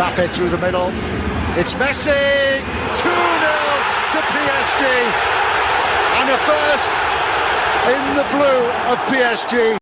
Mbappe through the middle. It's Messi. 2 0 to PSG. And a first in the blue of PSG.